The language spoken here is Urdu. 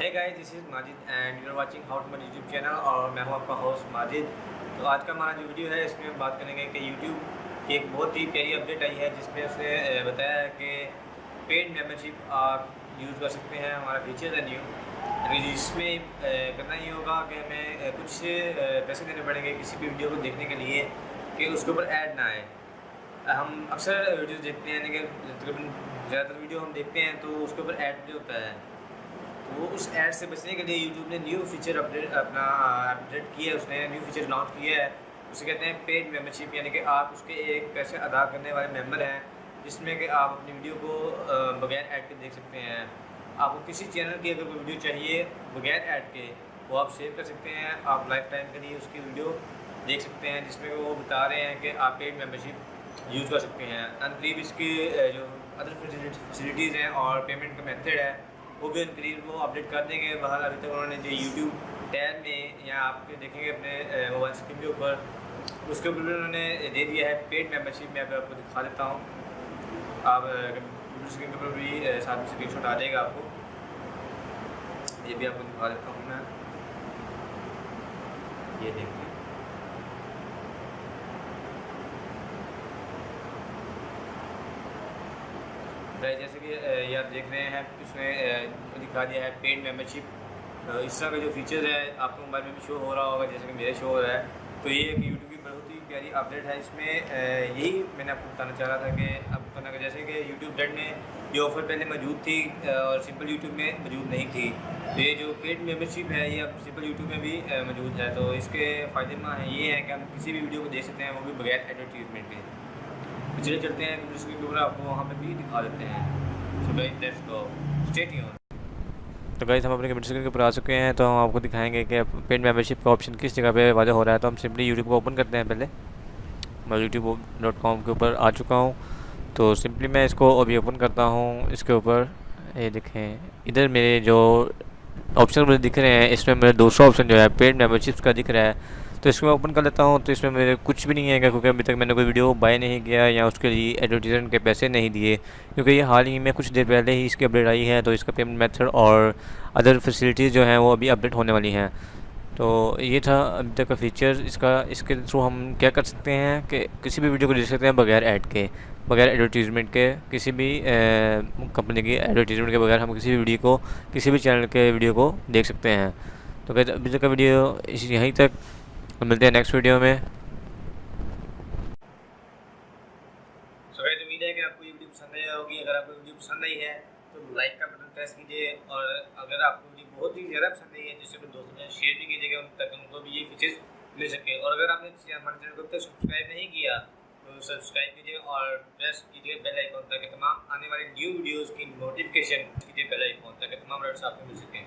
Hey guys this is Majid and you are watching how to my YouTube channel اور میں ہوں آپ کا ہوسٹ ماجد تو آج کا ہمارا جو ویڈیو ہے اس میں ہم بات کریں گے کہ یوٹیوب کی ایک بہت ہی پیاری اپڈیٹ آئی ہے جس میں اس نے بتایا ہے کہ پیڈ ممبرشپ آپ یوز کر سکتے ہیں، ہمارا فیچر ہے نیو یعنی جس میں کرنا یہ ہوگا کہ ہمیں کچھ پیسے دینے پڑیں گے کسی بھی ویڈیو کو دیکھنے کے لیے کہ اس کے اوپر ایڈ نہ آئے. ہم اکثر ویڈیوز دیکھتے ہیں یعنی کہ تقریباً زیادہ تر ویڈیو ہم دیکھتے ہیں تو اس کے اوپر ایڈ بھی ہوتا ہے۔ وہ اس ایڈ سے بچنے کے لیے یوٹیوب نے نیو فیچر اپڈیٹ اپنا اپڈیٹ کیا ہے، اس نے نیو فیچر لانچ کیا ہے۔ اسے کہتے ہیں پیڈ ممبرشپ یعنی کہ آپ اس کے ایک پیسے ادا کرنے والے ممبر ہیں، جس میں کہ آپ اپنی ویڈیو کو بغیر ایڈ کے دیکھ سکتے ہیں۔ آپ کو کسی چینل کی اگر کوئی ویڈیو چاہیے بغیر ایڈ کے، وہ آپ سیو کر سکتے ہیں۔ آپ لائف ٹائم کے لیے اس کی ویڈیو دیکھ سکتے ہیں، جس میں وہ بتا رہے ہیں کہ آپ پیڈ ممبرشپ یوز کر سکتے ہیں۔ انقریب اس کی جو ادر فیسلٹیز ہیں اور پیمنٹ کا میتھڈ ہے وہ بھی ان قریب وہ اپڈیٹ کر دیں گے۔ باہر ابھی تک انہوں نے جو یوٹیوب ٹیب میں یا آپ دیکھیں گے اپنے موبائل اسکرین کے اوپر، اس کے اوپر بھی انہوں نے دے دیا ہے پیڈ ممبرشپ۔ میں آپ کو دکھا دیتا ہوں۔ آپ اسکرین کے اوپر بھی ساتھ میں اسکرین شاٹ آ جائے گا آپ کو۔ یہ بھی آپ کو دکھا دیتا ہوں میں۔ یہ دیکھیں۔ جیسے کہ یہ آپ دیکھ رہے ہیں، اس میں دکھا دیا ہے پیڈ ممبرشپ اس طرح کا جو فیچر ہے آپ کو موبائل میں بھی شو ہو رہا ہوگا، جیسے کہ میرے شو ہو رہا ہے. تو یہ ایک یوٹیوب کی بہت ہی پیاری اپڈیٹ ہے. اس میں یہی میں نے آپ کو بتانا چاہ رہا تھا کہ، آپ کو بتانا جیسے کہ یوٹیوب ڈیٹ میں یہ آفر پہلے موجود تھی اور سمپل یوٹیوب میں موجود نہیں تھی. تو یہ جو پیڈ ممبرشپ ہے، یہ اب سمپل یوٹیوب میں بھی موجود ہے. تو اس کے فائدے مند یہ ہے کہ ہم کسی بھی ویڈیو کو دیکھ سکتے ہیں، وہ بھی بغیر ایڈورٹیزمنٹ کے. چلے چلتے ہیں اسکرین کے اوپر آپ کو وہاں پہ بھی دکھا دیتے ہیں۔ تو گائز ہم اپنے کمنٹ سیکشن کے اوپر آ چکے ہیں، تو ہم آپ کو دکھائیں گے کہ پیڈ ممبرشپ کا آپشن کس جگہ پہ واضح ہو رہا ہے۔ تو ہم سمپلی یوٹیوب کو اوپن کرتے ہیں پہلے۔ میں یوٹیوب ڈاٹ کام کے اوپر آ چکا ہوں۔ تو سمپلی میں اس کو ابھی اوپن کرتا ہوں، اس کے اوپر۔ یہ دیکھیں، ادھر میرے جو آپشن مجھے دکھ رہے ہیں، اس میں میرے دو سو آپشن جو ہے پیڈ ممبرشپس کا دکھ رہا ہے۔ تو اس کو میں اوپن کر لیتا ہوں، تو اس میں میرے کچھ بھی نہیں ہے کیونکہ ابھی تک میں نے کوئی ویڈیو بائی نہیں کیا یا اس کے لیے ایڈورٹیزمنٹ کے پیسے نہیں دیے۔ کیونکہ یہ حال ہی میں کچھ دیر پہلے ہی اس کی اپڈیٹ آئی ہے، تو اس کا پیمنٹ میتھڈ اور ادر فیسلٹیز جو ہیں وہ ابھی اپڈیٹ ہونے والی ہیں۔ تو یہ تھا ابھی تک کا فیچر اس کا، اس کے تھرو ہم کیا کر سکتے ہیں کہ کسی بھی ویڈیو کو دیکھ سکتے ہیں بغیر ایڈ کے، بغیر ایڈورٹیزمنٹ کے۔ کسی بھی کمپنی کی ایڈورٹیزمنٹ کے بغیر ہم کسی بھی ویڈیو کو، کسی بھی چینل کے ویڈیو کو دیکھ سکتے ہیں۔ تو ابھی تک کا ویڈیو یہیں تک۔ ملتے ہیں نیکسٹ ویڈیو میں۔ سو امید ہے کہ آپ کو یہ ویڈیو پسند آئی ہوگی۔ اگر آپ کو ویڈیو پسند آئی ہے، تو لائک کا بٹن پریس کیجیے اور اگر آپ کو ویڈیو بہت ہی زیادہ پسند آئی ہے، جس سے اپنے دوستوں میں شیئر بھی کیجیے گا ان تک ان کو بھی یہ فیچرز مل سکے اور اگر آپ نے ہمارے چینل کو اب تک سبسکرائب نہیں کیا، تو سبسکرائب کیجیے اور پریس کیجیے بیل آئیکن تاکہ تمام آنے والی نیو ویڈیوز کی نوٹیفکیشن کیجیے بیل آئیکن تاکہ تمام رائٹس آپ کو مل سکیں۔